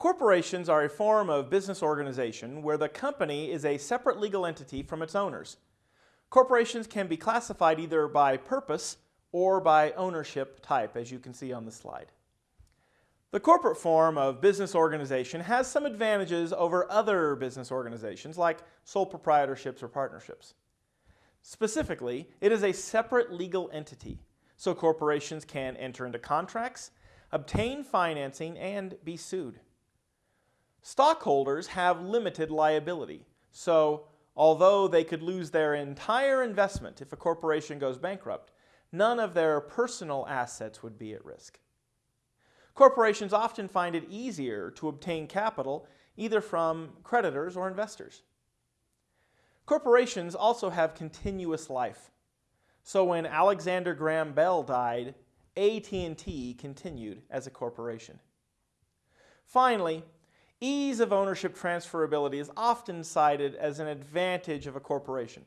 Corporations are a form of business organization where the company is a separate legal entity from its owners. Corporations can be classified either by purpose or by ownership type, as you can see on the slide. The corporate form of business organization has some advantages over other business organizations like sole proprietorships or partnerships. Specifically, it is a separate legal entity, so corporations can enter into contracts, obtain financing, and be sued. Stockholders have limited liability, so although they could lose their entire investment if a corporation goes bankrupt, none of their personal assets would be at risk. Corporations often find it easier to obtain capital either from creditors or investors. Corporations also have continuous life. So when Alexander Graham Bell died, AT&T continued as a corporation. Finally, ease of ownership transferability is often cited as an advantage of a corporation.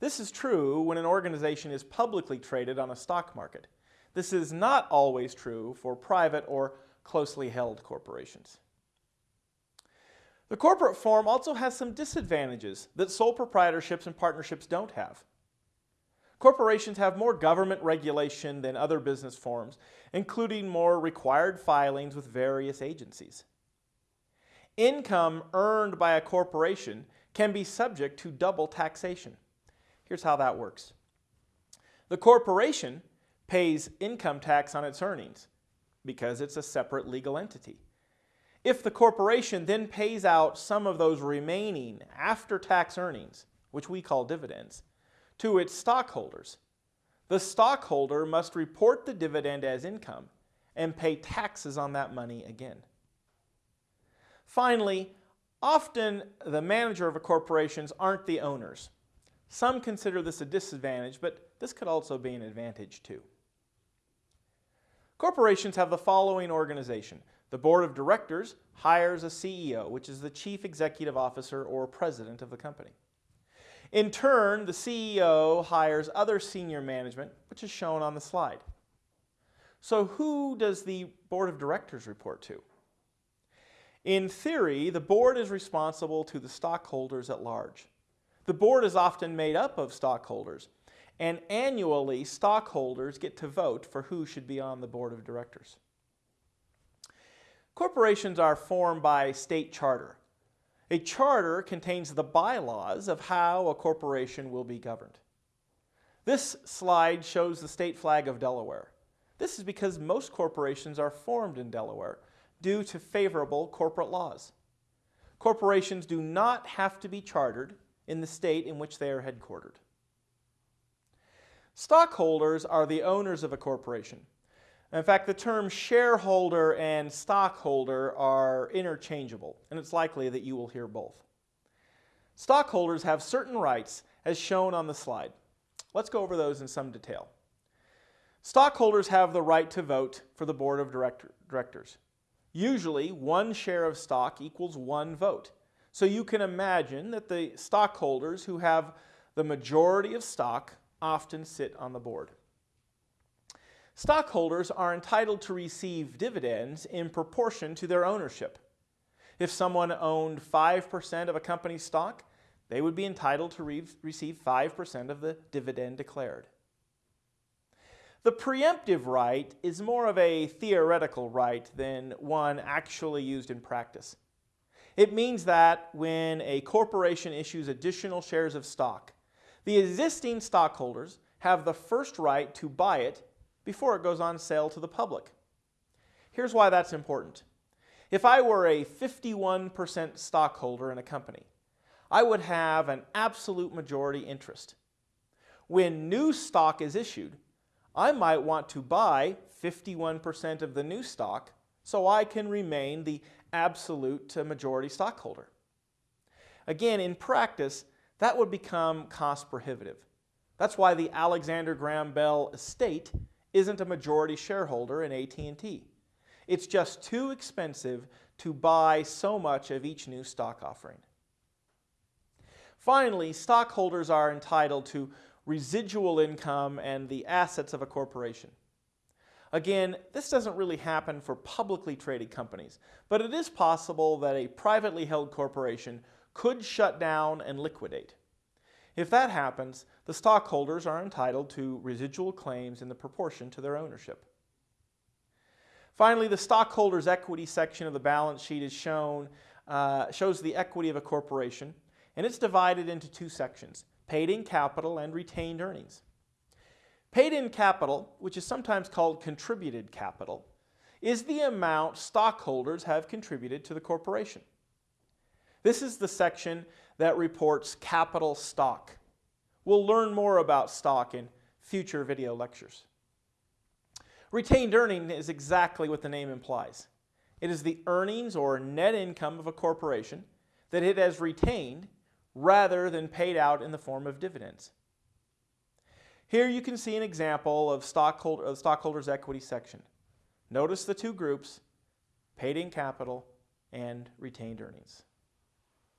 This is true when an organization is publicly traded on a stock market. This is not always true for private or closely held corporations. The corporate form also has some disadvantages that sole proprietorships and partnerships don't have. Corporations have more government regulation than other business forms, including more required filings with various agencies. Income earned by a corporation can be subject to double taxation. Here's how that works. The corporation pays income tax on its earnings because it's a separate legal entity. If the corporation then pays out some of those remaining after-tax earnings, which we call dividends, to its stockholders, the stockholder must report the dividend as income and pay taxes on that money again. Finally, often the manager of a corporations aren't the owners. Some consider this a disadvantage, but this could also be an advantage too. Corporations have the following organization. The board of directors hires a CEO, which is the chief executive officer or president of the company. In turn, the CEO hires other senior management, which is shown on the slide. So who does the board of directors report to? In theory, the board is responsible to the stockholders at large. The board is often made up of stockholders, and annually stockholders get to vote for who should be on the board of directors. Corporations are formed by state charter. A charter contains the bylaws of how a corporation will be governed. This slide shows the state flag of Delaware. This is because most corporations are formed in Delaware due to favorable corporate laws. Corporations do not have to be chartered in the state in which they are headquartered. Stockholders are the owners of a corporation. In fact, the terms shareholder and stockholder are interchangeable, and it's likely that you will hear both. Stockholders have certain rights as shown on the slide. Let's go over those in some detail. Stockholders have the right to vote for the board of director directors. Usually, one share of stock equals one vote. So you can imagine that the stockholders who have the majority of stock often sit on the board. Stockholders are entitled to receive dividends in proportion to their ownership. If someone owned 5% of a company's stock, they would be entitled to re receive 5% of the dividend declared. The preemptive right is more of a theoretical right than one actually used in practice. It means that when a corporation issues additional shares of stock, the existing stockholders have the first right to buy it before it goes on sale to the public. Here's why that's important. If I were a 51% stockholder in a company, I would have an absolute majority interest. When new stock is issued, I might want to buy 51% of the new stock so I can remain the absolute majority stockholder. Again, in practice, that would become cost prohibitive. That's why the Alexander Graham Bell estate isn't a majority shareholder in AT&T. It's just too expensive to buy so much of each new stock offering. Finally, stockholders are entitled to residual income and the assets of a corporation. Again, this doesn't really happen for publicly traded companies, but it is possible that a privately held corporation could shut down and liquidate. If that happens, the stockholders are entitled to residual claims in the proportion to their ownership. Finally, the stockholders' equity section of the balance sheet is shown, uh, shows the equity of a corporation, and it's divided into two sections, paid-in capital and retained earnings. Paid-in capital, which is sometimes called contributed capital, is the amount stockholders have contributed to the corporation. This is the section that reports capital stock. We'll learn more about stock in future video lectures. Retained earning is exactly what the name implies. It is the earnings or net income of a corporation that it has retained rather than paid out in the form of dividends. Here you can see an example of stockholder, uh, stockholders' equity section. Notice the two groups, paid in capital and retained earnings.